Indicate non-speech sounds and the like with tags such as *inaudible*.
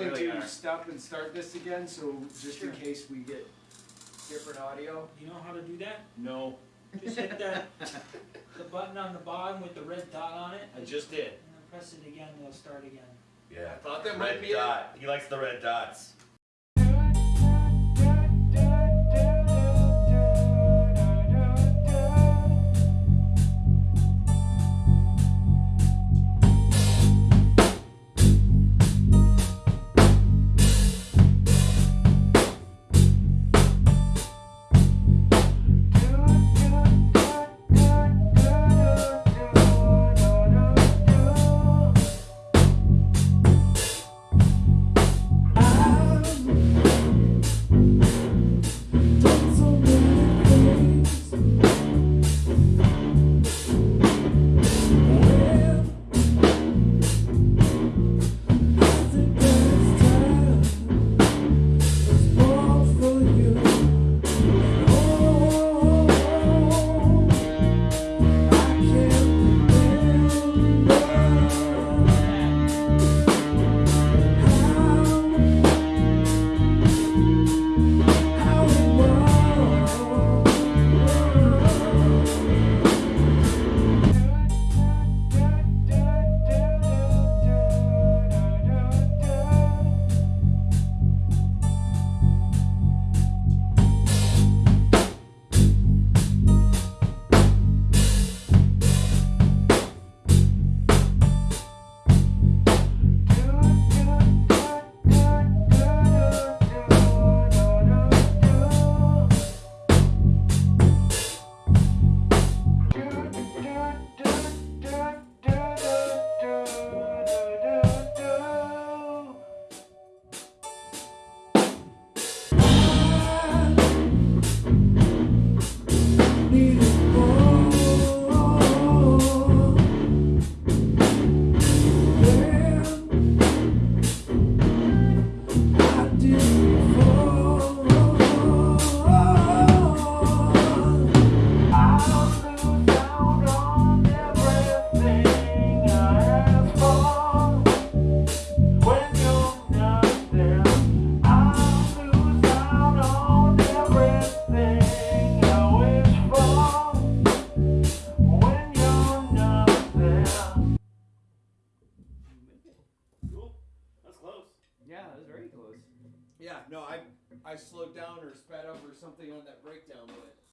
going really to are. stop and start this again, so just Sure. in case we get different audio. You know how to do that? No, Just hit that, *laughs* the button on the bottom with the red dot on it. I just did. And then press it again, and it'll start again. Yeah. I thought that Red might be it. dot. He likes the red dots. Yeah, no, I I slowed down or sped up or something on that breakdown, but